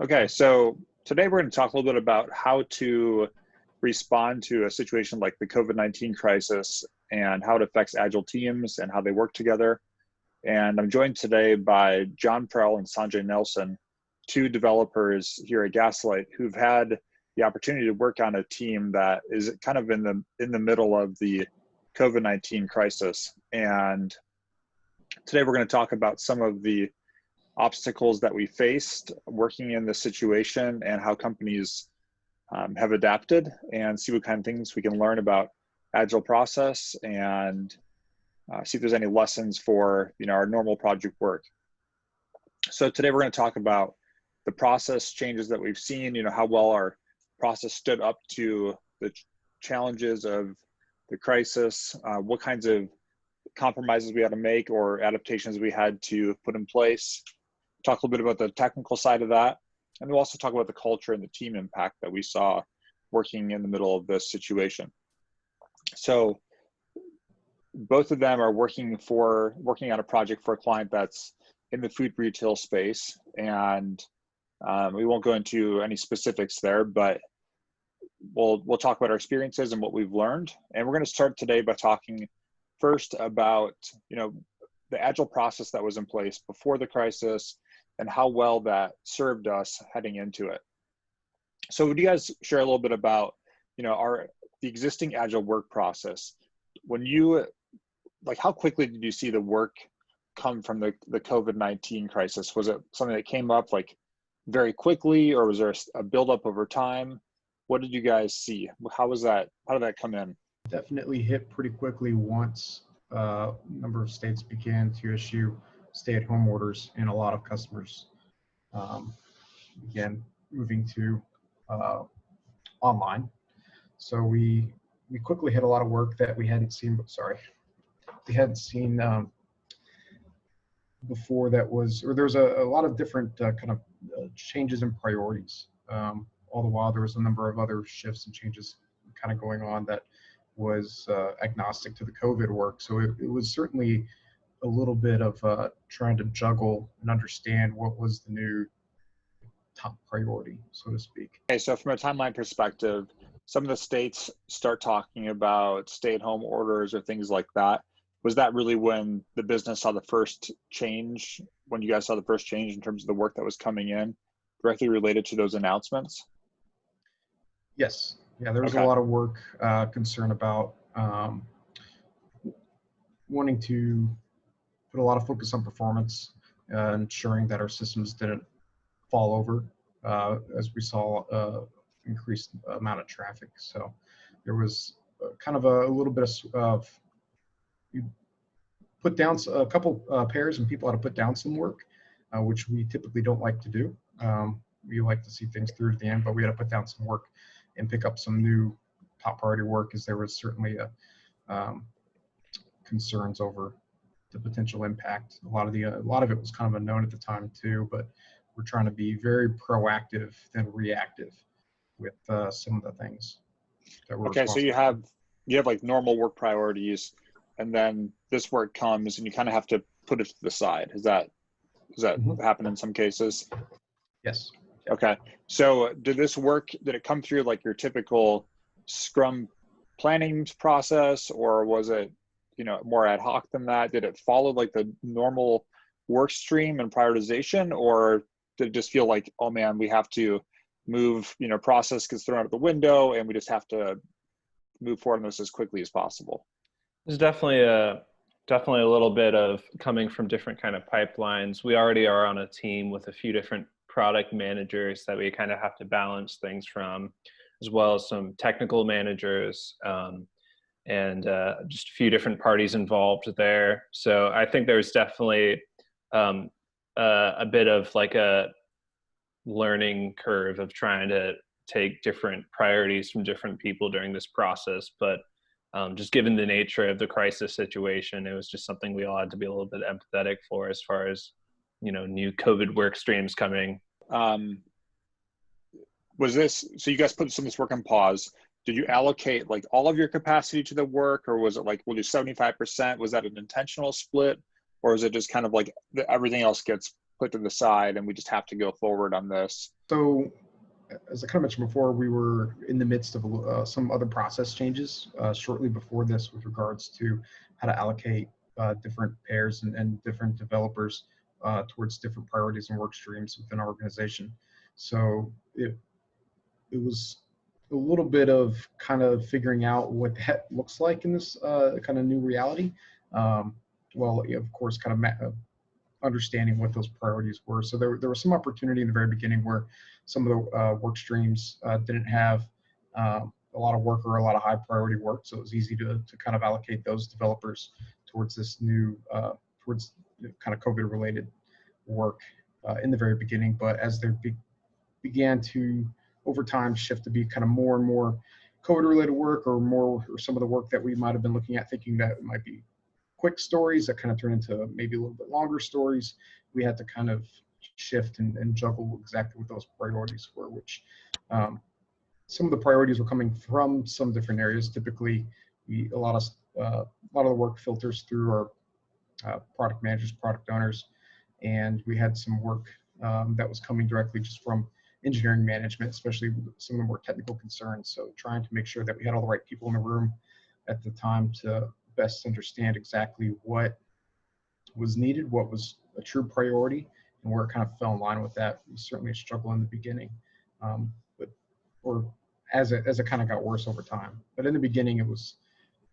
Okay, so today we're going to talk a little bit about how to respond to a situation like the COVID-19 crisis and how it affects agile teams and how they work together. And I'm joined today by John Prell and Sanjay Nelson, two developers here at Gaslight who've had the opportunity to work on a team that is kind of in the in the middle of the COVID-19 crisis. And today we're going to talk about some of the obstacles that we faced working in this situation and how companies um, have adapted and see what kind of things we can learn about agile process and uh, see if there's any lessons for you know our normal project work. So today we're going to talk about the process changes that we've seen you know how well our process stood up to the ch challenges of the crisis uh, what kinds of compromises we had to make or adaptations we had to put in place talk a little bit about the technical side of that. And we'll also talk about the culture and the team impact that we saw working in the middle of this situation. So both of them are working for working on a project for a client that's in the food retail space. And um, we won't go into any specifics there, but we'll we'll talk about our experiences and what we've learned. And we're going to start today by talking first about you know the agile process that was in place before the crisis and how well that served us heading into it. So would you guys share a little bit about, you know, our the existing agile work process? When you like how quickly did you see the work come from the, the COVID-19 crisis? Was it something that came up like very quickly or was there a, buildup over time? What did you guys see? How was that, how did that come in? Definitely hit pretty quickly once uh, a number of states began to issue stay-at-home orders and a lot of customers um, began moving to uh, online. So we we quickly hit a lot of work that we hadn't seen. Sorry, we hadn't seen um, before. That was or there's a, a lot of different uh, kind of uh, changes in priorities. Um, all the while, there was a number of other shifts and changes kind of going on that was uh, agnostic to the COVID work. So it, it was certainly a little bit of uh, trying to juggle and understand what was the new top priority, so to speak. Okay, so from a timeline perspective, some of the states start talking about stay-at-home orders or things like that. Was that really when the business saw the first change? When you guys saw the first change in terms of the work that was coming in, directly related to those announcements? Yes. Yeah, there was okay. a lot of work uh, concern about um, wanting to put a lot of focus on performance, uh, ensuring that our systems didn't fall over uh, as we saw uh, increased amount of traffic. So there was kind of a, a little bit of, of, you put down a couple uh, pairs and people had to put down some work, uh, which we typically don't like to do. Um, we like to see things through to the end, but we had to put down some work and pick up some new top priority work as there was certainly a um, concerns over the potential impact. A lot of the a lot of it was kind of unknown at the time too, but we're trying to be very proactive than reactive with uh, some of the things that we're. Okay, so you have you have like normal work priorities, and then this work comes, and you kind of have to put it to the side. Is that does that mm -hmm. happen in some cases? Yes. Okay. So did this work? Did it come through like your typical Scrum planning process, or was it you know more ad hoc than that? Did it follow like the normal work stream and prioritization, or did it just feel like, oh man, we have to move, you know, process gets thrown out the window, and we just have to move forward on this as quickly as possible? There's definitely a definitely a little bit of coming from different kind of pipelines. We already are on a team with a few different product managers that we kind of have to balance things from, as well as some technical managers. Um, and uh, just a few different parties involved there. So I think there's definitely um, uh, a bit of like a learning curve of trying to take different priorities from different people during this process. But um, just given the nature of the crisis situation, it was just something we all had to be a little bit empathetic for as far as, you know, new COVID work streams coming. Um, was this, so you guys put some of this work on pause did you allocate like all of your capacity to the work or was it like we'll do 75% was that an intentional split or is it just kind of like everything else gets put to the side and we just have to go forward on this So, as I kind of mentioned before, we were in the midst of uh, some other process changes uh, shortly before this with regards to how to allocate uh, different pairs and, and different developers uh, towards different priorities and work streams within our organization. So it, it was a little bit of kind of figuring out what that looks like in this uh, kind of new reality. Um, well, of course, kind of uh, understanding what those priorities were. So there, there was some opportunity in the very beginning where some of the uh, work streams uh, didn't have um, a lot of work or a lot of high priority work. So it was easy to, to kind of allocate those developers towards this new, uh, towards kind of COVID related work uh, in the very beginning. But as they be, began to, over time, shift to be kind of more and more COVID related work or more, or some of the work that we might have been looking at thinking that might be quick stories that kind of turn into maybe a little bit longer stories. We had to kind of shift and, and juggle exactly what those priorities were, which um, some of the priorities were coming from some different areas. Typically, we, a lot of uh, a lot of the work filters through our uh, product managers, product owners, and we had some work um, that was coming directly just from engineering management, especially some of the more technical concerns. So trying to make sure that we had all the right people in the room at the time to best understand exactly what was needed, what was a true priority, and where it kind of fell in line with that. We certainly struggled in the beginning, um, but or as it as it kind of got worse over time. But in the beginning, it was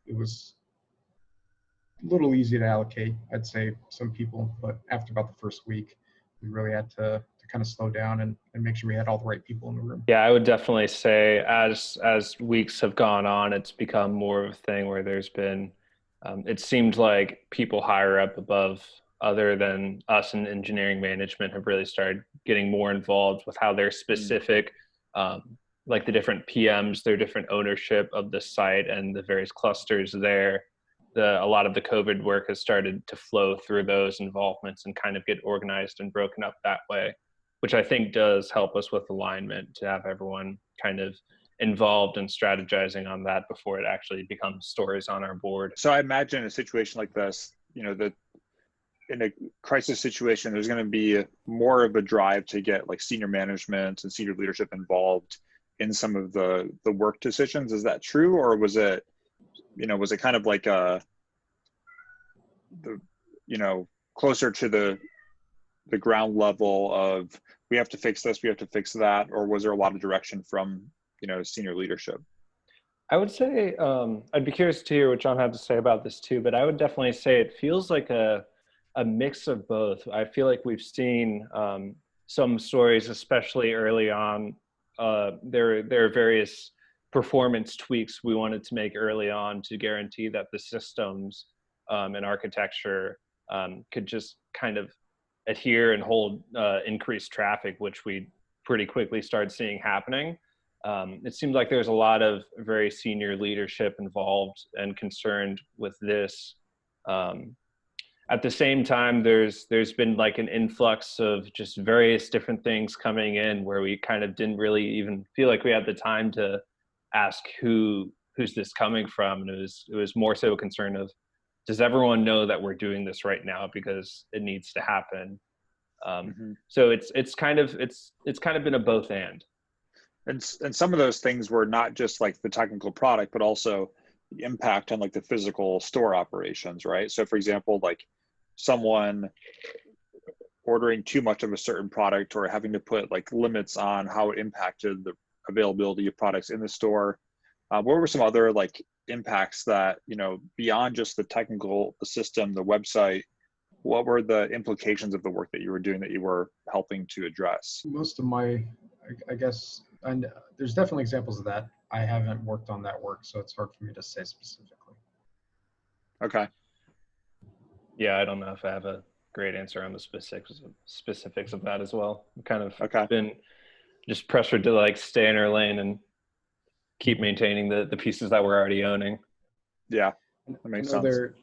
it was a little easy to allocate, I'd say, some people. But after about the first week, we really had to to kind of slow down and, and make sure we had all the right people in the room. Yeah, I would definitely say as as weeks have gone on, it's become more of a thing where there's been um, it seemed like people higher up above other than us in engineering management have really started getting more involved with how their mm. specific um, like the different PMs, their different ownership of the site and the various clusters there. The, a lot of the COVID work has started to flow through those involvements and kind of get organized and broken up that way, which I think does help us with alignment to have everyone kind of involved in strategizing on that before it actually becomes stories on our board. So I imagine a situation like this, you know, that in a crisis situation, there's going to be more of a drive to get like senior management and senior leadership involved in some of the the work decisions is that true or was it you know was it kind of like a the you know closer to the the ground level of we have to fix this we have to fix that or was there a lot of direction from you know senior leadership? I would say um, i'd be curious to hear what john had to say about this too but i would definitely say it feels like a a mix of both. I feel like we've seen um, some stories especially early on uh, there there are various performance tweaks we wanted to make early on to guarantee that the systems um, and architecture um, could just kind of adhere and hold uh, increased traffic, which we pretty quickly started seeing happening. Um, it seems like there's a lot of very senior leadership involved and concerned with this. Um, at the same time there's there's been like an influx of just various different things coming in where we kind of didn't really even feel like we had the time to ask who who's this coming from and it was it was more so a concern of does everyone know that we're doing this right now because it needs to happen? Um, mm-hmm. so it's it's kind of it's it's kind of been a both and. And and some of those things were not just like the technical product but also the impact on like the physical store operations right? So for example like someone ordering too much of a certain product or having to put like limits on how it impacted the availability of products in the store. Uh, what were some other like impacts that you know beyond just the technical the system the website what were the implications of the work that you were doing that you were helping to address most of my i, I guess and there's definitely examples of that i haven't worked on that work so it's hard for me to say specifically okay yeah, I don't know if I have a great answer on the specifics of, specifics of that as well. I'm kind of okay. been just pressured to like stay in our lane and keep maintaining the the pieces that we're already owning. Yeah, that makes sense. There,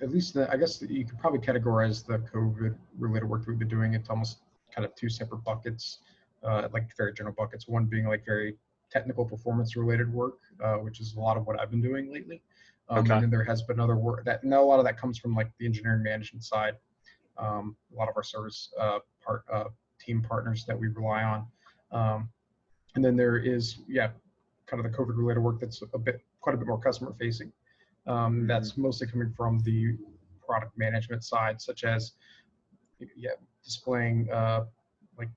at least the, I guess you could probably categorize the COVID related work that we've been doing into almost kind of two separate buckets, uh, like very general buckets. One being like very technical performance related work, uh, which is a lot of what I've been doing lately. Um, okay. And then there has been other work that now a lot of that comes from like the engineering management side. Um, a lot of our service uh, part uh, team partners that we rely on Um, and then there is, yeah, kind of the COVID related work that's a bit, quite a bit more customer facing. Um, that's mostly coming from the product management side, such as, yeah, displaying uh, like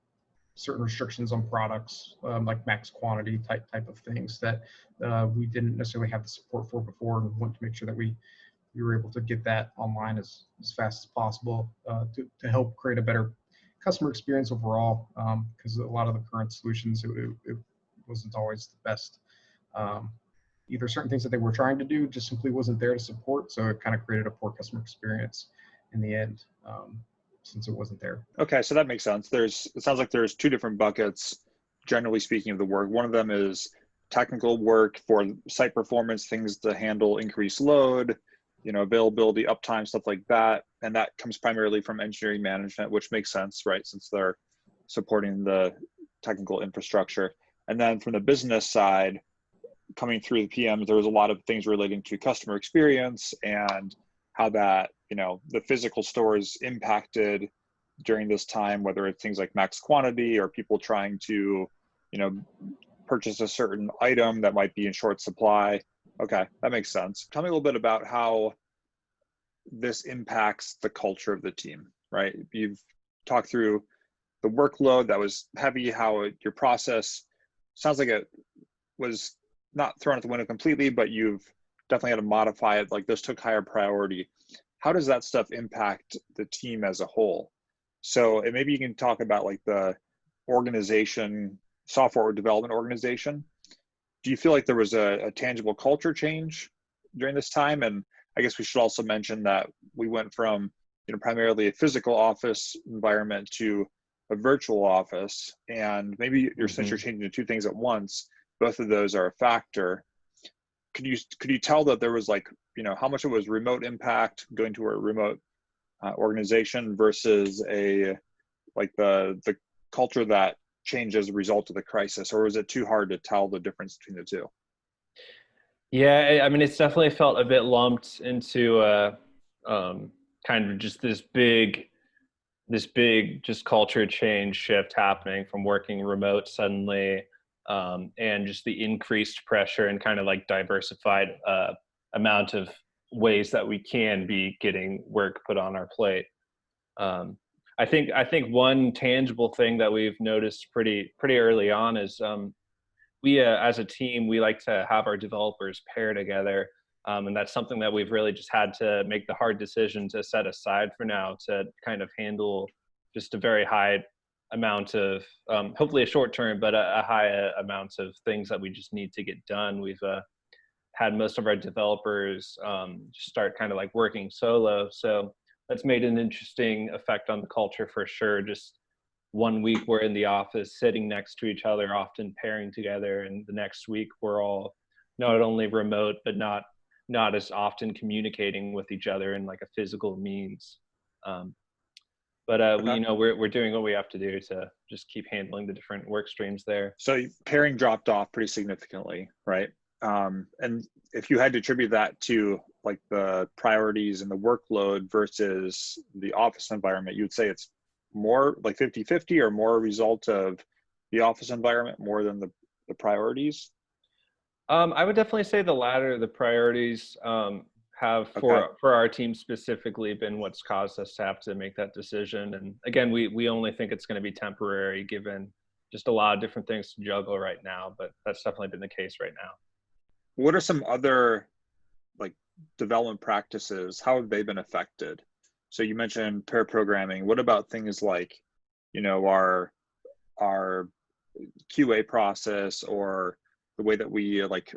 certain restrictions on products, um, like max quantity type type of things that uh, we didn't necessarily have the support for before, and want to make sure that we we were able to get that online as as fast as possible uh, to to help create a better customer experience overall. Because a lot of the current solutions, it, it, it wasn't always the best. Um, either certain things that they were trying to do just simply wasn't there to support, so it kind of created a poor customer experience in the end. Um, since it wasn't there. Okay, so that makes sense. There's it sounds like there's two different buckets, generally speaking, of the work. One of them is technical work for site performance, things to handle increased load, you know, availability, uptime, stuff like that. And that comes primarily from engineering management, which makes sense, right? Since they're supporting the technical infrastructure. And then from the business side, coming through the PMs, there was a lot of things relating to customer experience and how that you know the physical stores impacted during this time whether it's things like max quantity or people trying to you know purchase a certain item that might be in short supply. Okay that makes sense. Tell me a little bit about how this impacts the culture of the team right? You've talked through the workload that was heavy how your process sounds like it was not thrown out the window completely but you've definitely had to modify it. Like this took higher priority. How does that stuff impact the team as a whole? So and maybe you can talk about like the organization software development organization. Do you feel like there was a, a tangible culture change during this time? And i guess we should also mention that we went from you know primarily a physical office environment to a virtual office. And maybe you're mm-hmm. since you're changing the two things at once both of those are a factor. Could you could you tell that there was like you know how much it was remote impact going to a remote uh, organization versus a like the the culture that changed as a result of the crisis? Or was it too hard to tell the difference between the two? Yeah i mean it's definitely felt a bit lumped into uh um, kind of just this big this big just culture change shift happening from working remote suddenly um, and just the increased pressure and kind of like diversified uh, amount of ways that we can be getting work put on our plate. Um, I think I think one tangible thing that we've noticed pretty pretty early on is um, we uh, as a team we like to have our developers pair together, um, and that's something that we've really just had to make the hard decision to set aside for now to kind of handle just a very high amount of um, hopefully a short term, but a, a high uh, amount of things that we just need to get done. We've uh, had most of our developers um, start kind of like working solo, so that's made an interesting effect on the culture for sure. Just one week we're in the office sitting next to each other, often pairing together, and the next week we're all not only remote but not not as often communicating with each other in like a physical means. Um, but uh, we, you know we're, we're doing what we have to do to just keep handling the different work streams there. So pairing dropped off pretty significantly right? Um, and if you had to attribute that to like the priorities and the workload versus the office environment you would say it's more like 50 50 or more a result of the office environment more than the, the priorities? Um, i would definitely say the latter the priorities um, have for okay. for our team specifically been what's caused us to have to make that decision. And again, we we only think it's going to be temporary given just a lot of different things to juggle right now. But that's definitely been the case right now. What are some other like development practices? How have they been affected? So you mentioned pair programming. What about things like, you know, our our QA process or the way that we like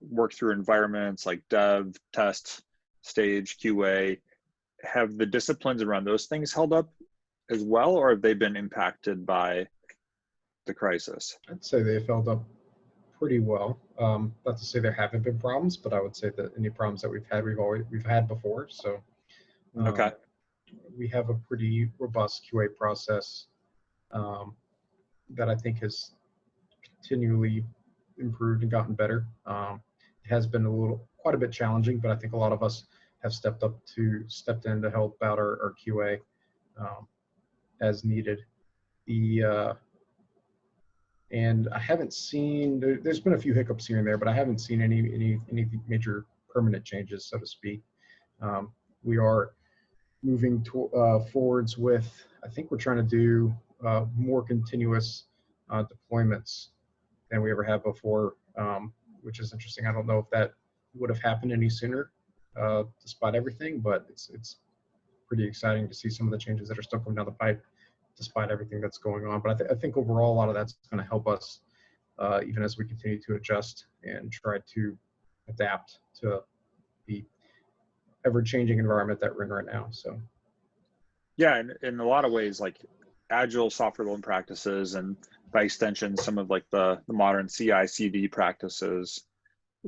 work through environments like dev, test, stage, QA, have the disciplines around those things held up as well, or have they been impacted by the crisis? I'd say they've held up pretty well. Um, not to say there haven't been problems, but I would say that any problems that we've had, we've always we've had before. So, um, okay, we have a pretty robust QA process um, that I think has continually improved and gotten better. Um, it has been a little quite a bit challenging, but I think a lot of us have stepped up to stepped in to help out our, our QA um, as needed. The uh, And I haven't seen, there, there's been a few hiccups here and there, but I haven't seen any, any, any major permanent changes, so to speak. Um, we are moving to, uh, forwards with, I think we're trying to do uh, more continuous uh, deployments than we ever have before, um, which is interesting. I don't know if that would have happened any sooner, uh, despite everything, but it's it's pretty exciting to see some of the changes that are still coming down the pipe, despite everything that's going on. But I, th- I think overall, a lot of that's going to help us, uh, even as we continue to adjust and try to adapt to the ever-changing environment that we're in right now. So. Yeah, and in a lot of ways, like agile software development practices and by extension, some of like the, the modern CI CD practices,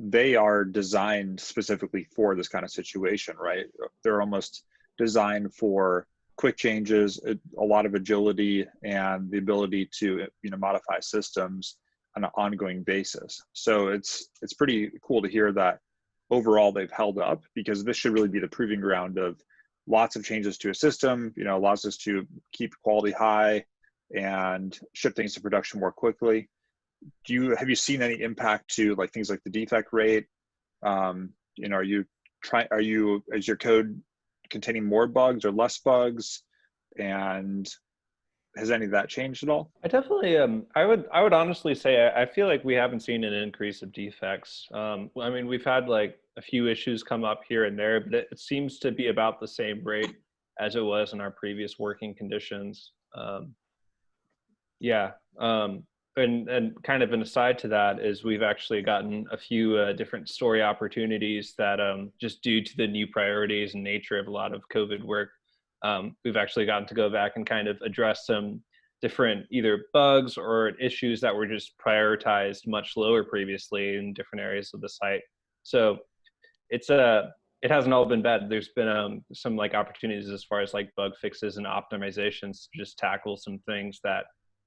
they are designed specifically for this kind of situation, right? They're almost designed for quick changes, a lot of agility, and the ability to you know modify systems on an ongoing basis. So it's it's pretty cool to hear that overall they've held up because this should really be the proving ground of lots of changes to a system, you know, allows us to keep quality high and ship things to production more quickly. Do you have you seen any impact to like things like the defect rate? Um, you know, are you trying? Are you is your code containing more bugs or less bugs? And has any of that changed at all? I definitely, um, I would, I would honestly say, I, I, feel like we haven't seen an increase of defects. Um, I mean, we've had like a few issues come up here and there, but it, it seems to be about the same rate as it was in our previous working conditions. Um, yeah, um, and and kind of an aside to that is we've actually gotten a few uh, different story opportunities that um, just due to the new priorities and nature of a lot of COVID work um, we've actually gotten to go back and kind of address some different either bugs or issues that were just prioritized much lower previously in different areas of the site. So it's a uh, it hasn't all been bad. There's been um, some like opportunities as far as like bug fixes and optimizations to just tackle some things that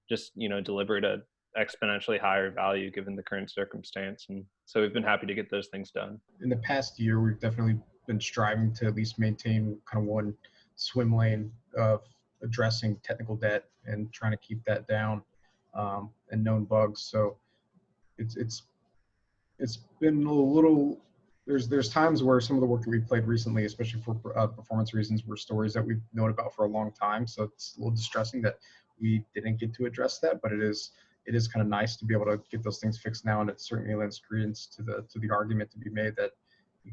just you know delivered a exponentially higher value given the current circumstance. And so we've been happy to get those things done. In the past year, we've definitely been striving to at least maintain kind of one swim lane of addressing technical debt and trying to keep that down um, and known bugs. So it's it's it's been a little. There's there's times where some of the work that we've played recently, especially for uh, performance reasons, were stories that we've known about for a long time. So it's a little distressing that we didn't get to address that, but it is it is kind of nice to be able to get those things fixed now, and it certainly lends credence to the to the argument to be made that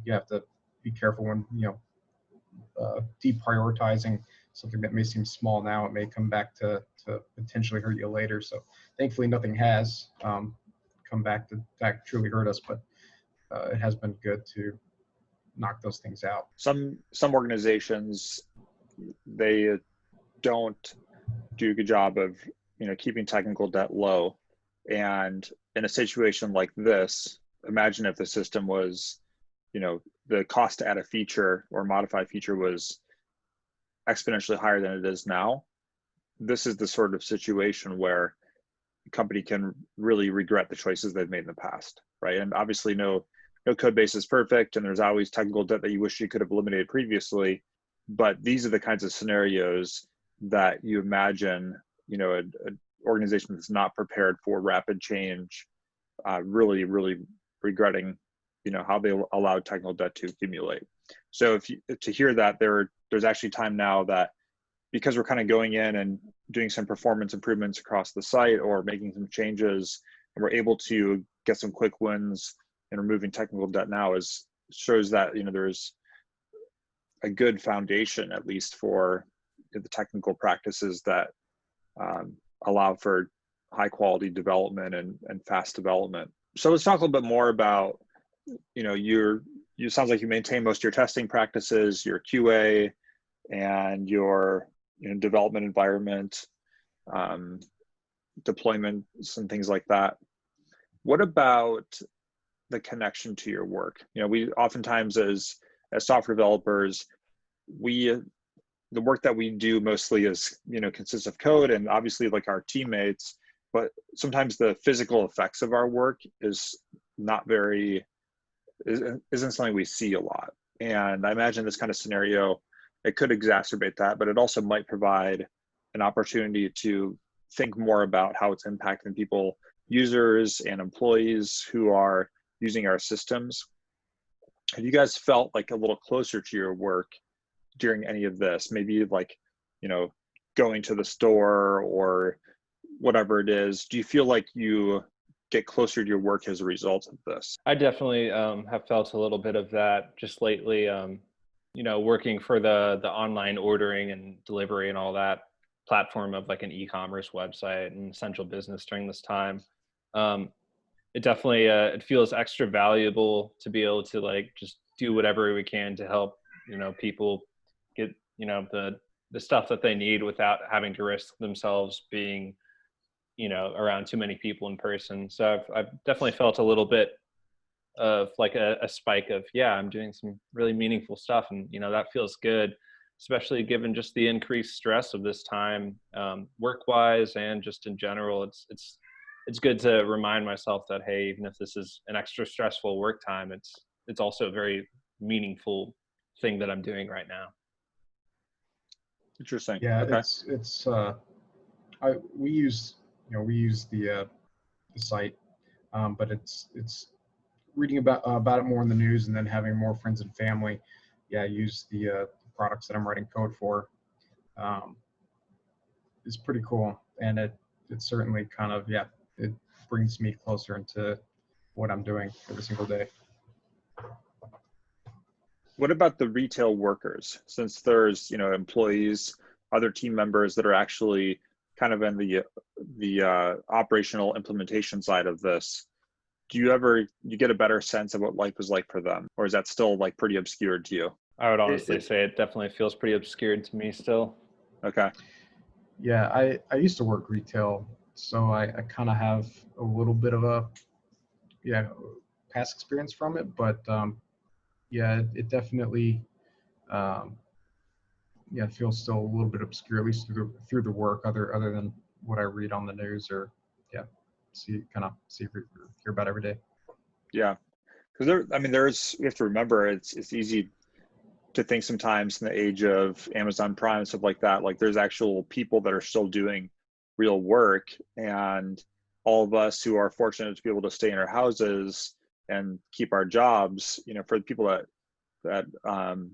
you have to be careful when you know uh, deprioritizing something that may seem small now, it may come back to, to potentially hurt you later. So thankfully nothing has um, come back to, to truly hurt us, but uh, it has been good to knock those things out. Some, some organizations, they don't do a good job of, you know, keeping technical debt low. And in a situation like this, imagine if the system was you know the cost to add a feature or modify a feature was exponentially higher than it is now. This is the sort of situation where a company can really regret the choices they've made in the past right? And obviously no no code base is perfect and there's always technical debt that you wish you could have eliminated previously. But these are the kinds of scenarios that you imagine you know an organization that's not prepared for rapid change uh, really really regretting you know how they allowed technical debt to accumulate. So if you to hear that there there's actually time now that because we're kind of going in and doing some performance improvements across the site or making some changes and we're able to get some quick wins and removing technical debt now is shows that you know there's a good foundation at least for the technical practices that um, allow for high quality development and, and fast development so let's talk a little bit more about you know, you're, you sounds like you maintain most of your testing practices, your QA, and your you know, development environment, um, deployments, and things like that. What about the connection to your work? You know, we oftentimes as as software developers, we the work that we do mostly is you know consists of code and obviously like our teammates but sometimes the physical effects of our work is not very isn't something we see a lot. And I imagine this kind of scenario, it could exacerbate that, but it also might provide an opportunity to think more about how it's impacting people users and employees who are using our systems. Have you guys felt like a little closer to your work during any of this? Maybe like, you know, going to the store or whatever it is. Do you feel like you get closer to your work as a result of this? I definitely um, have felt a little bit of that just lately. Um, you know, working for the the online ordering and delivery and all that platform of like an e-commerce website and essential business during this time. Um, it definitely uh, it feels extra valuable to be able to like just do whatever we can to help you know people get you know the the stuff that they need without having to risk themselves being you know around too many people in person. So i've, I've definitely felt a little bit of like a, a spike of yeah i'm doing some really meaningful stuff and you know that feels good especially given just the increased stress of this time um, work wise and just in general. It's it's it's good to remind myself that hey even if this is an extra stressful work time it's it's also a very meaningful thing that i'm doing right now Interesting. Yeah, Okay. it's it's uh, I we use you know we use the uh, the site, um, but it's it's reading about uh, about it more in the news and then having more friends and family. Yeah, use the uh, products that I'm writing code for. Um, is pretty cool, and it it certainly kind of yeah it brings me closer into what I'm doing every single day. What about the retail workers? Since there's, you know, employees, other team members that are actually kind of in the the uh, operational implementation side of this, do you ever you get a better sense of what life was like for them, or is that still like pretty obscured to you? i would honestly it- say it definitely feels pretty obscured to me still Okay. Yeah, I, I used to work retail, so I, I kind of have a little bit of a yeah past experience from it, but um, yeah, it, it definitely um, yeah feels still a little bit obscure, at least through the through the work, other other than what I read on the news or yeah see kind of see hear about every day. Yeah, because there. I mean, there's. We have to remember it's it's easy to think sometimes in the age of Amazon Prime and stuff like that. Like there's actual people that are still doing real work, and all of us who are fortunate to be able to stay in our houses and keep our jobs. You know, for the people that that um,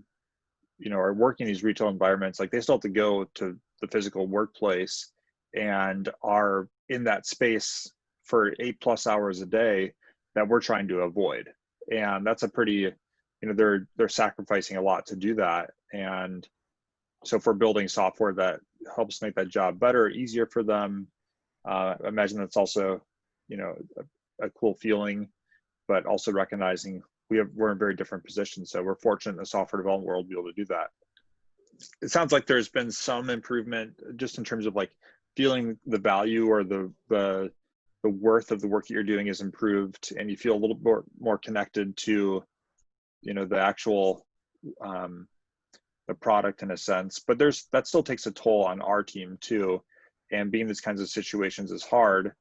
you know are working in these retail environments, like they still have to go to the physical workplace and are in that space for eight plus hours a day that we're trying to avoid and that's a pretty you know they're they're sacrificing a lot to do that and so we're building software that helps make that job better easier for them uh, I imagine that's also you know a, a cool feeling but also recognizing we have we're in very different positions. So we're fortunate in the software development world to be able to do that. It sounds like there's been some improvement just in terms of like feeling the value or the the the worth of the work that you're doing is improved and you feel a little more more connected to you know the actual um, the product in a sense. But there's that still takes a toll on our team too. And being in these kinds of situations is hard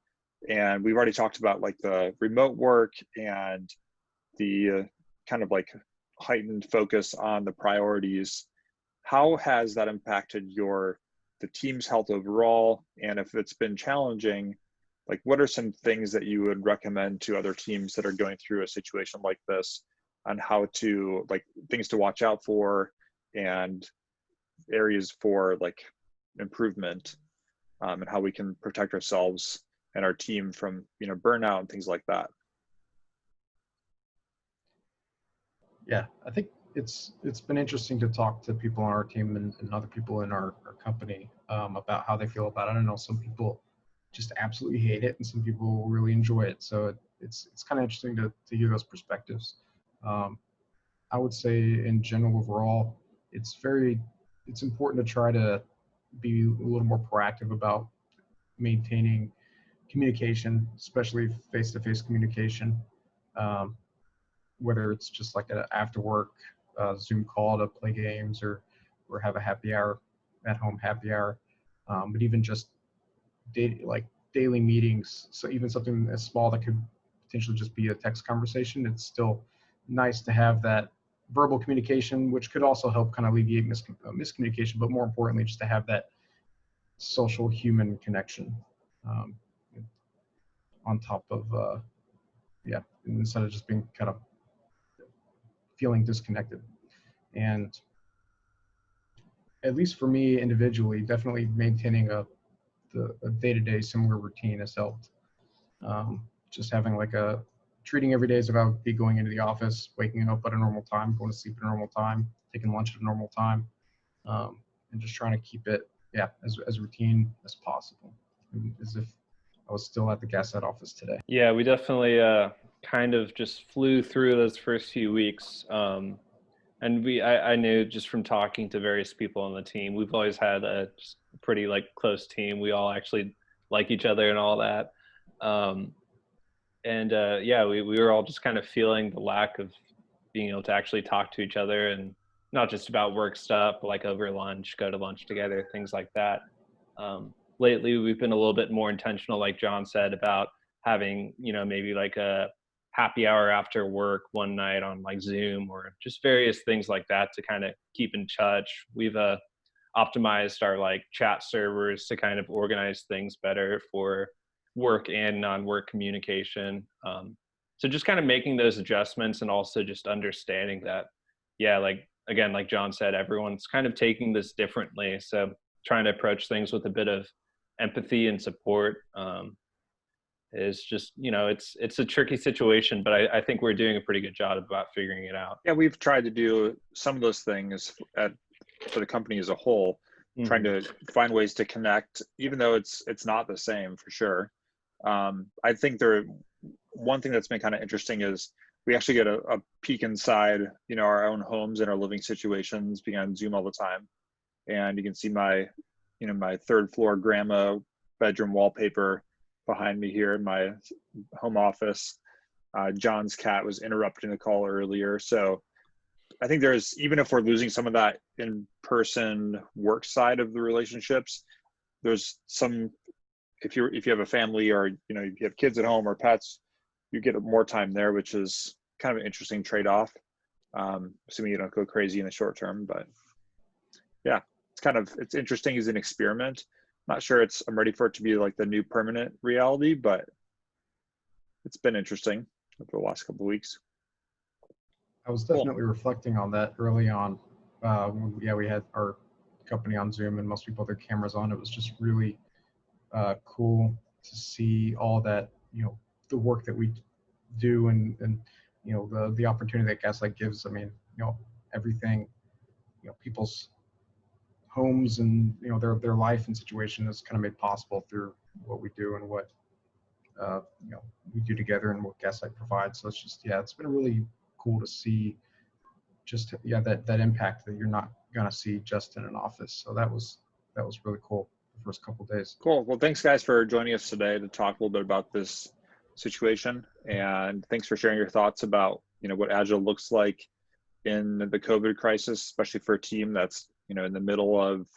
and we've already talked about like the remote work and the uh, kind of like heightened focus on the priorities. How has that impacted your the team's health overall? And if it's been challenging like what are some things that you would recommend to other teams that are going through a situation like this on how to like things to watch out for and areas for like improvement um, and how we can protect ourselves and our team from you know burnout and things like that Yeah, I think it's it's been interesting to talk to people on our team and, and other people in our, our company um, about how they feel about it. I know some people just absolutely hate it, and some people really enjoy it. So it, it's it's kind of interesting to to hear those perspectives. Um, I would say in general overall, it's very it's important to try to be a little more proactive about maintaining communication, especially face-to-face communication. Um, whether it's just like an after work uh, Zoom call to play games or or have a happy hour at home happy hour, um, but even just like daily meetings. So even something as small that could potentially just be a text conversation, it's still nice to have that verbal communication, which could also help kind of alleviate mis- uh, miscommunication, but more importantly, just to have that social human connection. Um, on top of uh, yeah, instead of just being kind of feeling disconnected. And at least for me individually, definitely maintaining a the a day-to-day similar routine has helped. Um, just having like a treating every day as about be going into the office, waking up at a normal time, going to sleep at a normal time, taking lunch at a normal time, um, and just trying to keep it, yeah, as, as routine as possible, as if I was still at the Gaslight office today. Yeah, we definitely uh, kind of just flew through those first few weeks. Um, and we, I, I knew just from talking to various people on the team, we've always had a pretty like close team. We all actually like each other and all that. Um, and uh, yeah, we, we were all just kind of feeling the lack of being able to actually talk to each other and not just about work stuff, like over lunch, go to lunch together, things like that. Um, lately, we've been a little bit more intentional, like John said, about having, you know, maybe like a happy hour after work one night on like Zoom or just various things like that to kind of keep in touch. We've uh, optimized our like chat servers to kind of organize things better for work and non-work communication. Um, so just kind of making those adjustments and also just understanding that, yeah, like again, like John said, everyone's kind of taking this differently. So trying to approach things with a bit of empathy and support um, is just, you know, it's it's a tricky situation, but I, I think we're doing a pretty good job about figuring it out. Yeah, we've tried to do some of those things at, for the company as a whole, Mhm. trying to find ways to connect, even though it's it's not the same for sure. Um, I think there one thing that's been kind of interesting is we actually get a, a peek inside, you know, our own homes and our living situations being on Zoom all the time. And you can see my, you know, my third floor grandma bedroom wallpaper behind me here in my home office. Uh, John's cat was interrupting the call earlier. So I think there's, even if we're losing some of that in person work side of the relationships, there's some, if you're, if you have a family or, you know, you have kids at home or pets, you get more time there, which is kind of an interesting trade-off. Um, assuming you don't go crazy in the short term, but yeah, kind of, it's interesting as an experiment. I'm Not sure it's, I'm ready for it to be like the new permanent reality, but it's been interesting over the last couple of weeks. I was Cool. definitely reflecting on that early on. Uh, when, yeah, we had our company on Zoom and most people their cameras on. It was just really uh, cool to see all that, you know, the work that we do and, and you know, the, the opportunity that Gaslight gives. I mean, you know, everything, you know, people's homes and, you know, their, their life and situation is kind of made possible through what we do and what, uh, you know, we do together and what Gaslight provides. So it's just, yeah, it's been really cool to see just yeah that that impact that you're not gonna see just in an office so that was that was really cool the first couple days Cool. Well, thanks guys for joining us today to talk a little bit about this situation, and thanks for sharing your thoughts about you know what Agile looks like in the COVID crisis, especially for a team that's you know in the middle of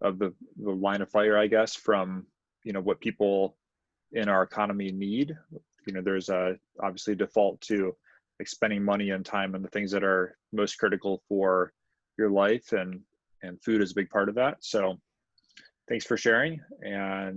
of the the line of fire, I guess, from you know what people in our economy need. You know, there's a obviously default to like spending money and time on the things that are most critical for your life, and and food is a big part of that. So, thanks for sharing and